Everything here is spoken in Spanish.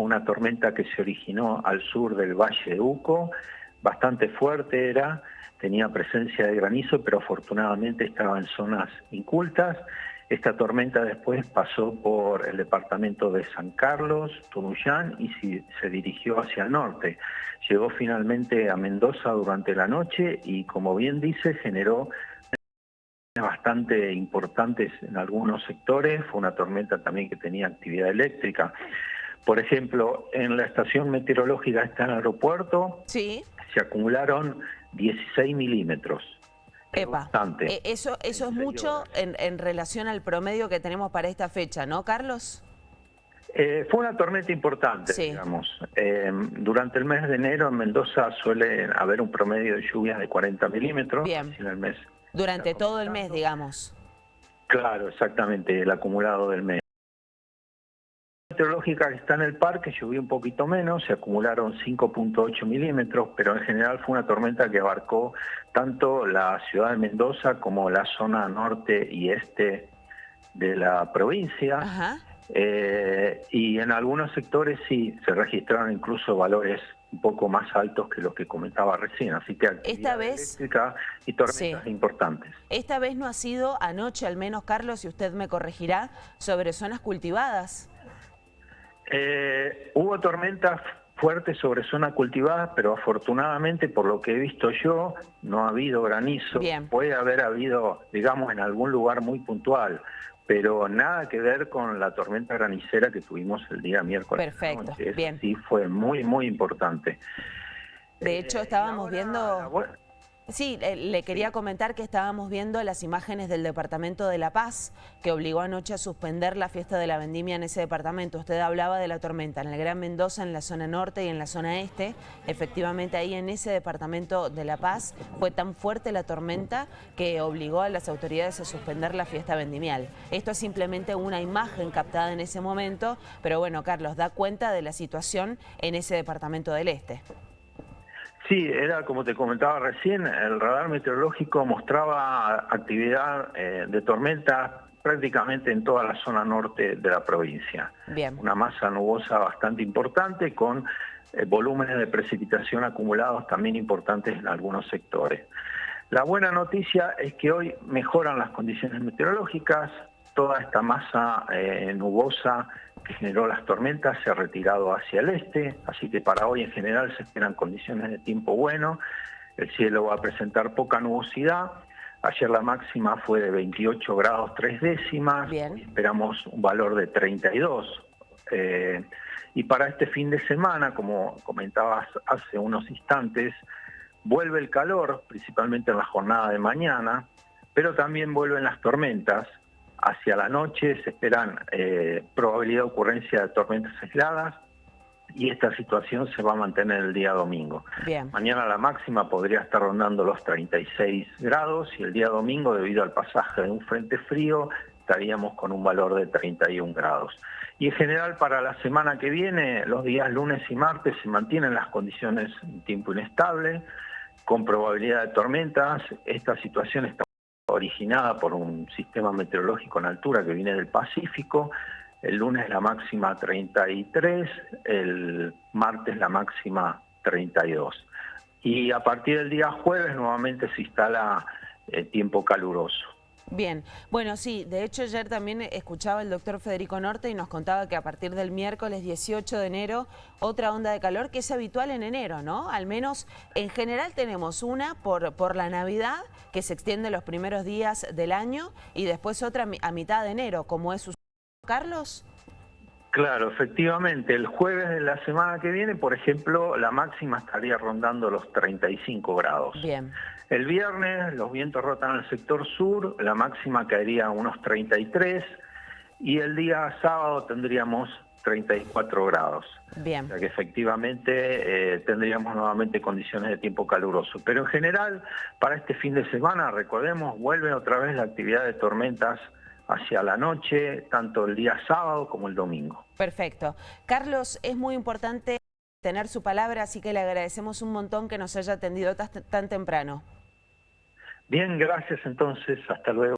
una tormenta que se originó al sur del Valle de Uco, bastante fuerte era, tenía presencia de granizo, pero afortunadamente estaba en zonas incultas. Esta tormenta después pasó por el departamento de San Carlos, Tunuyán, y se dirigió hacia el norte. Llegó finalmente a Mendoza durante la noche y, como bien dice, generó bastante importantes en algunos sectores. Fue una tormenta también que tenía actividad eléctrica. Por ejemplo, en la estación meteorológica está en el aeropuerto, sí. se acumularon 16 milímetros. Eh, eso, eso es mucho en, relación al promedio que tenemos para esta fecha, ¿no, Carlos? Eh, fue una tormenta importante, digamos. Eh, durante el mes de enero en Mendoza suele haber un promedio de lluvias de 40 milímetros. Bien. En el mes durante todo el mes, digamos. Claro, exactamente, el acumulado del mes meteorológica que está en el parque llovió un poquito menos, se acumularon 5.8 milímetros, pero en general fue una tormenta que abarcó tanto la ciudad de Mendoza como la zona norte y este de la provincia. Eh, y en algunos sectores sí se registraron incluso valores un poco más altos que los que comentaba recién, así que esta vez eléctrica y tormentas importantes. Esta vez no ha sido anoche, al menos Carlos, y usted me corregirá, sobre zonas cultivadas. Eh, hubo tormentas fuertes sobre zonas cultivadas, pero afortunadamente, por lo que he visto yo, no ha habido granizo. Puede haber habido, digamos, en algún lugar muy puntual, pero nada que ver con la tormenta granicera que tuvimos el día miércoles. Perfecto, bien. Sí, fue muy, muy importante. De hecho, eh, estábamos viendo... Sí, le quería comentar que estábamos viendo las imágenes del Departamento de La Paz, que obligó anoche a suspender la fiesta de la vendimia en ese departamento. Usted hablaba de la tormenta en el Gran Mendoza, en la zona norte y en la zona este. Efectivamente, ahí en ese departamento de La Paz fue tan fuerte la tormenta que obligó a las autoridades a suspender la fiesta vendimial. Esto es simplemente una imagen captada en ese momento, pero bueno, Carlos, da cuenta de la situación en ese departamento del este. Sí, era como te comentaba recién, el radar meteorológico mostraba actividad eh, de tormenta prácticamente en toda la zona norte de la provincia. Bien. Una masa nubosa bastante importante con eh, volúmenes de precipitación acumulados también importantes en algunos sectores. La buena noticia es que hoy mejoran las condiciones meteorológicas, toda esta masa eh, nubosa que generó las tormentas se ha retirado hacia el este, así que para hoy en general se esperan condiciones de tiempo bueno, el cielo va a presentar poca nubosidad, ayer la máxima fue de 28 grados tres décimas, esperamos un valor de 32. Eh, y para este fin de semana, como comentabas hace unos instantes, vuelve el calor, principalmente en la jornada de mañana, pero también vuelven las tormentas, Hacia la noche se esperan eh, probabilidad de ocurrencia de tormentas aisladas y esta situación se va a mantener el día domingo. Mañana la máxima podría estar rondando los 36 grados y el día domingo, debido al pasaje de un frente frío, estaríamos con un valor de 31 grados. Y en general para la semana que viene, los días lunes y martes, se mantienen las condiciones de tiempo inestable, con probabilidad de tormentas. Esta situación está originada por un sistema meteorológico en altura que viene del Pacífico. El lunes la máxima 33, el martes la máxima 32. Y a partir del día jueves nuevamente se instala el tiempo caluroso. Bien, bueno, sí, de hecho ayer también escuchaba el doctor Federico Norte y nos contaba que a partir del miércoles 18 de enero, otra onda de calor que es habitual en enero, ¿no? Al menos en general tenemos una por, por la Navidad, que se extiende los primeros días del año, y después otra a mitad de enero, como es su... Carlos. Claro, efectivamente, el jueves de la semana que viene, por ejemplo, la máxima estaría rondando los 35 grados. Bien. El viernes los vientos rotan al sector sur, la máxima caería a unos 33 y el día sábado tendríamos 34 grados. Bien. O sea que efectivamente eh, tendríamos nuevamente condiciones de tiempo caluroso. Pero en general, para este fin de semana, recordemos, vuelve otra vez la actividad de tormentas hacia la noche, tanto el día sábado como el domingo. Perfecto. Carlos, es muy importante tener su palabra, así que le agradecemos un montón que nos haya atendido tan temprano. Bien, gracias entonces, hasta luego.